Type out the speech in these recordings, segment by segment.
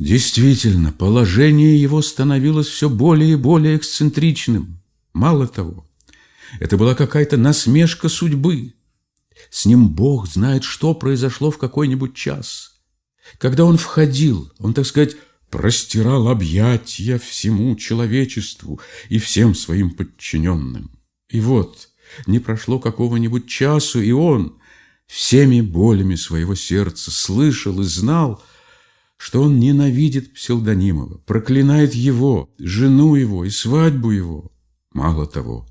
Действительно, положение его становилось все более и более эксцентричным. Мало того, это была какая-то насмешка судьбы. С ним Бог знает, что произошло в какой-нибудь час. Когда он входил, он, так сказать, простирал объятия всему человечеству и всем своим подчиненным. И вот, не прошло какого-нибудь часу, и он всеми болями своего сердца слышал и знал, что он ненавидит Пселдонимова, проклинает его, жену его и свадьбу его. Мало того,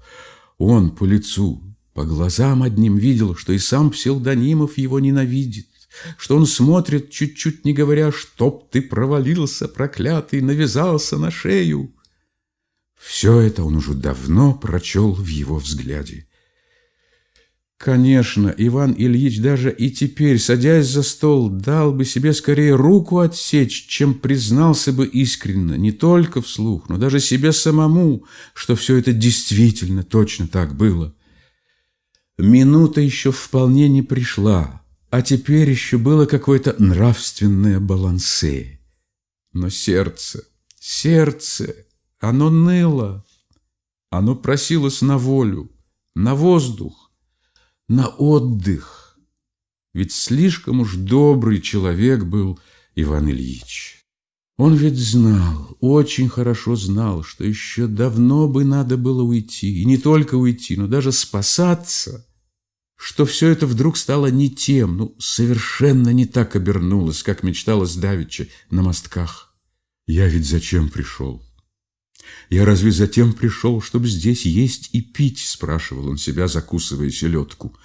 он по лицу, по глазам одним видел, что и сам Пселдонимов его ненавидит, что он смотрит, чуть-чуть не говоря, чтоб ты провалился, проклятый, навязался на шею. Все это он уже давно прочел в его взгляде. Конечно, Иван Ильич даже и теперь, садясь за стол, дал бы себе скорее руку отсечь, чем признался бы искренно, не только вслух, но даже себе самому, что все это действительно точно так было. Минута еще вполне не пришла, а теперь еще было какое-то нравственное балансе. Но сердце, сердце, оно ныло, оно просилось на волю, на воздух, на отдых. Ведь слишком уж добрый человек был Иван Ильич. Он ведь знал, очень хорошо знал, что еще давно бы надо было уйти, и не только уйти, но даже спасаться, что все это вдруг стало не тем, ну, совершенно не так обернулось, как мечталось давеча на мостках. Я ведь зачем пришел? «Я разве затем пришел, чтобы здесь есть и пить?» – спрашивал он себя, закусывая селедку.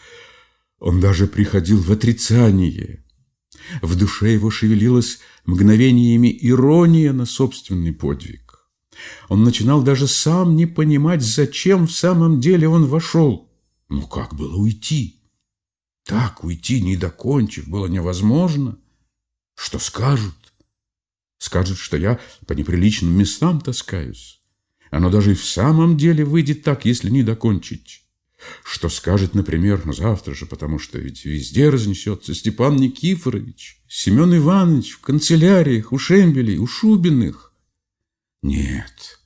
Он даже приходил в отрицание. В душе его шевелилась мгновениями ирония на собственный подвиг. Он начинал даже сам не понимать, зачем в самом деле он вошел. Ну как было уйти? Так уйти, не докончив, было невозможно. Что скажут? Скажут, что я по неприличным местам таскаюсь. Оно даже и в самом деле выйдет так, если не докончить. Что скажет, например, на завтра же, потому что ведь везде разнесется Степан Никифорович, Семен Иванович в канцеляриях, у Шембелей, у Шубиных. Нет,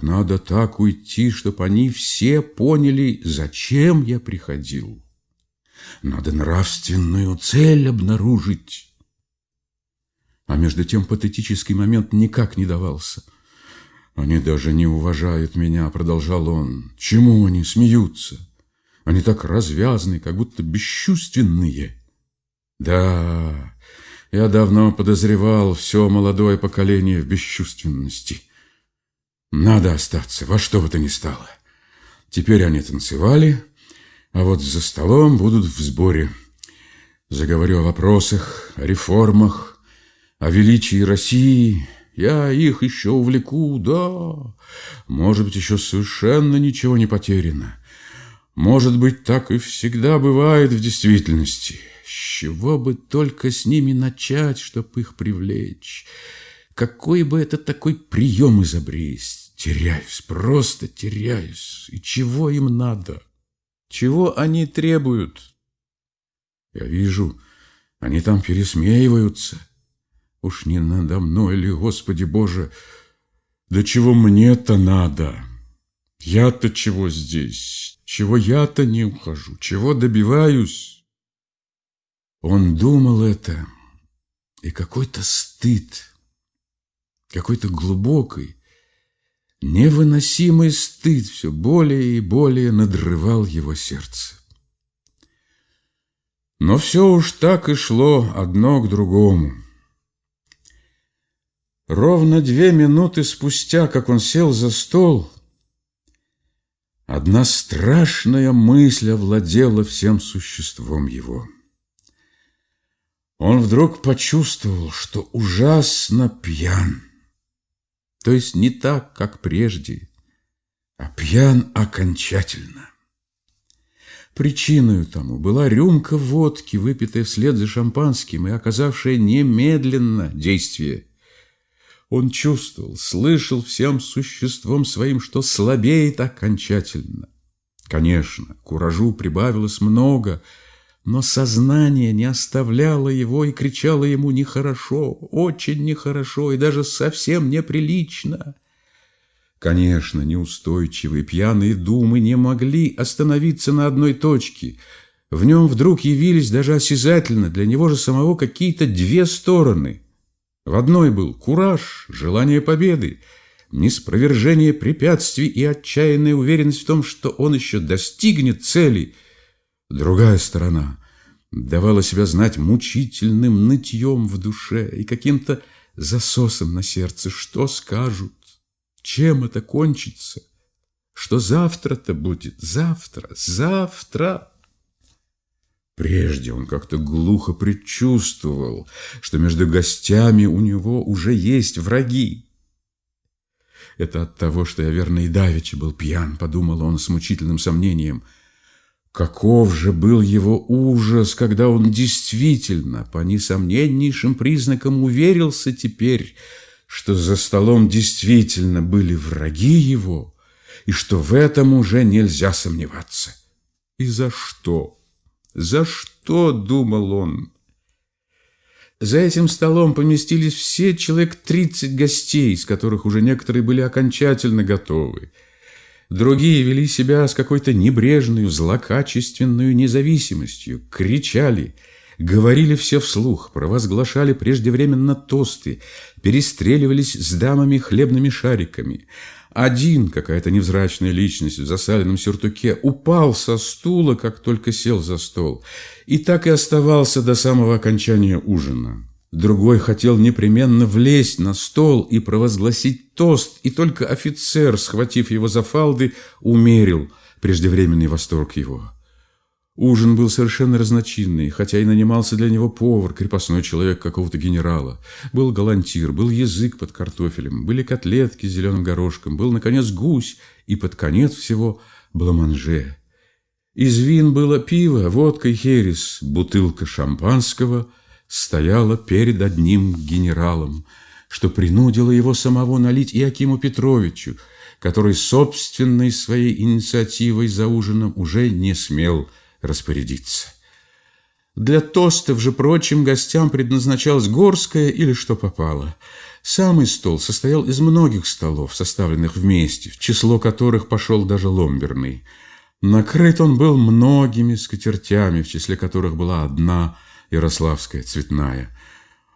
надо так уйти, чтобы они все поняли, зачем я приходил. Надо нравственную цель обнаружить. А между тем патетический момент никак не давался – «Они даже не уважают меня», — продолжал он. «Чему они смеются? Они так развязны, как будто бесчувственные». «Да, я давно подозревал все молодое поколение в бесчувственности. Надо остаться, во что бы то ни стало. Теперь они танцевали, а вот за столом будут в сборе. Заговорю о вопросах, о реформах, о величии России» Я их еще увлеку, да. Может быть, еще совершенно ничего не потеряно. Может быть, так и всегда бывает в действительности. С чего бы только с ними начать, чтоб их привлечь? Какой бы это такой прием изобрести? Теряюсь, просто теряюсь. И чего им надо? Чего они требуют? Я вижу, они там пересмеиваются. Уж не надо мной ли, Господи Боже? Да чего мне-то надо? Я-то чего здесь? Чего я-то не ухожу? Чего добиваюсь? Он думал это, и какой-то стыд, какой-то глубокий, невыносимый стыд все более и более надрывал его сердце. Но все уж так и шло одно к другому. Ровно две минуты спустя, как он сел за стол, одна страшная мысль овладела всем существом его. Он вдруг почувствовал, что ужасно пьян. То есть не так, как прежде, а пьян окончательно. Причиной тому была рюмка водки, выпитая вслед за шампанским и оказавшая немедленно действие – он чувствовал, слышал всем существом своим, что слабеет окончательно. Конечно, куражу прибавилось много, но сознание не оставляло его и кричало ему «нехорошо, очень нехорошо и даже совсем неприлично». Конечно, неустойчивые пьяные думы не могли остановиться на одной точке. В нем вдруг явились даже осязательно для него же самого какие-то две стороны. В одной был кураж, желание победы, неспровержение препятствий и отчаянная уверенность в том, что он еще достигнет цели. Другая сторона давала себя знать мучительным нытьем в душе и каким-то засосом на сердце. Что скажут? Чем это кончится? Что завтра-то будет? Завтра, завтра. Прежде он как-то глухо предчувствовал, что между гостями у него уже есть враги. Это от того, что я, верно, и давеча был пьян, подумал он с мучительным сомнением. Каков же был его ужас, когда он действительно, по несомненнейшим признакам, уверился теперь, что за столом действительно были враги его, и что в этом уже нельзя сомневаться. И за что? За что, думал он? За этим столом поместились все человек тридцать гостей, из которых уже некоторые были окончательно готовы. Другие вели себя с какой-то небрежной, злокачественной независимостью, кричали – Говорили все вслух, провозглашали преждевременно тосты, перестреливались с дамами хлебными шариками. Один, какая-то невзрачная личность в засаленном сюртуке, упал со стула, как только сел за стол, и так и оставался до самого окончания ужина. Другой хотел непременно влезть на стол и провозгласить тост, и только офицер, схватив его за фалды, умерил преждевременный восторг его. Ужин был совершенно разночинный, хотя и нанимался для него повар, крепостной человек какого-то генерала. Был галантир, был язык под картофелем, были котлетки с зеленым горошком, был, наконец, гусь и под конец всего бламанже. Из вин было пиво, водка и херес, бутылка шампанского стояла перед одним генералом, что принудило его самого налить Иакиму Петровичу, который собственной своей инициативой за ужином уже не смел – распорядиться. Для тостов же прочим гостям предназначалась горская или что попало. Самый стол состоял из многих столов, составленных вместе, в число которых пошел даже ломберный. Накрыт он был многими скатертями, в числе которых была одна ярославская цветная.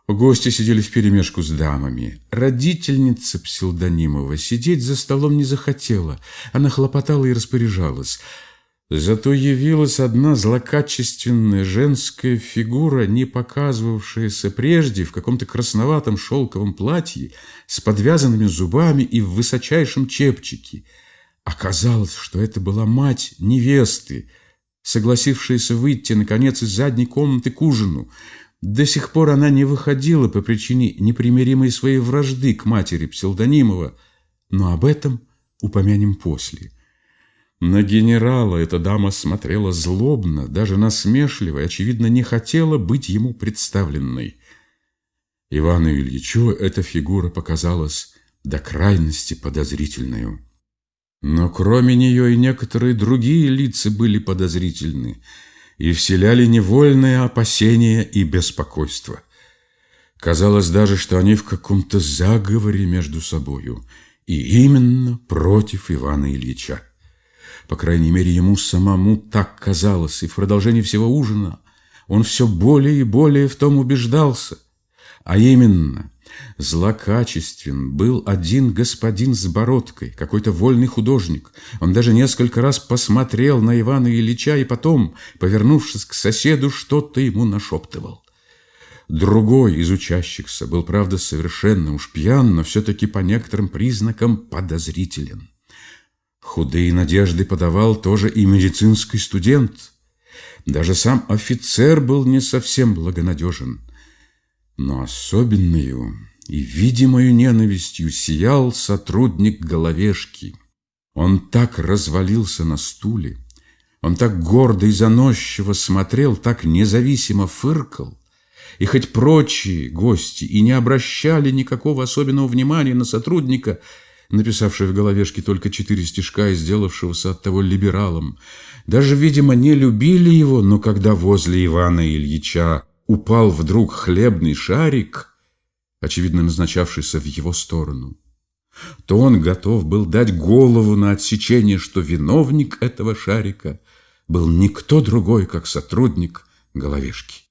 Гости сидели вперемешку с дамами. Родительница Псилдонимова сидеть за столом не захотела. Она хлопотала и распоряжалась – Зато явилась одна злокачественная женская фигура, не показывавшаяся прежде в каком-то красноватом шелковом платье с подвязанными зубами и в высочайшем чепчике. Оказалось, что это была мать невесты, согласившаяся выйти, наконец, из задней комнаты к ужину. До сих пор она не выходила по причине непримиримой своей вражды к матери Псилдонимова, но об этом упомянем после. На генерала эта дама смотрела злобно, даже насмешливо и, очевидно, не хотела быть ему представленной. Ивану Ильичу эта фигура показалась до крайности подозрительной. Но кроме нее и некоторые другие лица были подозрительны и вселяли невольное опасение и беспокойство. Казалось даже, что они в каком-то заговоре между собою, и именно против Ивана Ильича. По крайней мере, ему самому так казалось, и в продолжении всего ужина он все более и более в том убеждался. А именно, злокачествен был один господин с бородкой, какой-то вольный художник. Он даже несколько раз посмотрел на Ивана Ильича и потом, повернувшись к соседу, что-то ему нашептывал. Другой из учащихся был, правда, совершенно уж пьян, но все-таки по некоторым признакам подозрителен. Худые надежды подавал тоже и медицинский студент. Даже сам офицер был не совсем благонадежен. Но особенную и видимою ненавистью сиял сотрудник головешки. Он так развалился на стуле, он так гордо и заносчиво смотрел, так независимо фыркал, и хоть прочие гости и не обращали никакого особенного внимания на сотрудника, написавший в головешке только четыре стишка и сделавшегося от того либералом, даже, видимо, не любили его, но когда возле Ивана Ильича упал вдруг хлебный шарик, очевидно назначавшийся в его сторону, то он готов был дать голову на отсечение, что виновник этого шарика был никто другой, как сотрудник головешки.